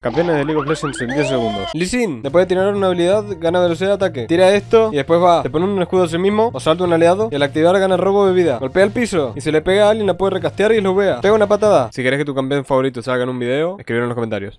Campeones de League of Legends en 10 segundos. Lee después de tirar una habilidad, gana velocidad de ataque. Tira esto y después va. Te pone un escudo a sí mismo o salta un aliado y al activar gana robo de vida. Golpea el piso y si le pega a alguien la puede recastear y lo vea. Pega una patada. Si querés que tu campeón favorito salga en un video, escribir en los comentarios.